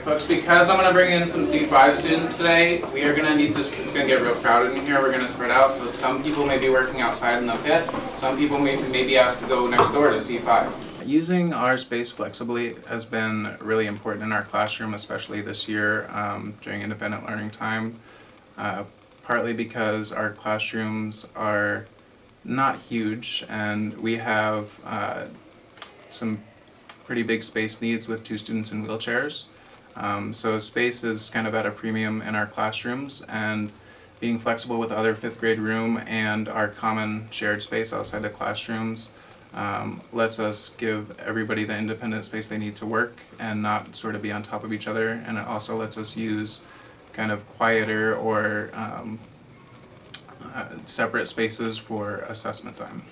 folks, because I'm gonna bring in some C5 students today, we are gonna need to, it's gonna get real crowded in here, we're gonna spread out, so some people may be working outside in the pit, some people may, may be asked to go next door to C5. Using our space flexibly has been really important in our classroom, especially this year um, during independent learning time. Uh, partly because our classrooms are not huge and we have uh, some pretty big space needs with two students in wheelchairs. Um, so space is kind of at a premium in our classrooms and being flexible with other fifth grade room and our common shared space outside the classrooms um, lets us give everybody the independent space they need to work and not sort of be on top of each other and it also lets us use kind of quieter or um, uh, separate spaces for assessment time.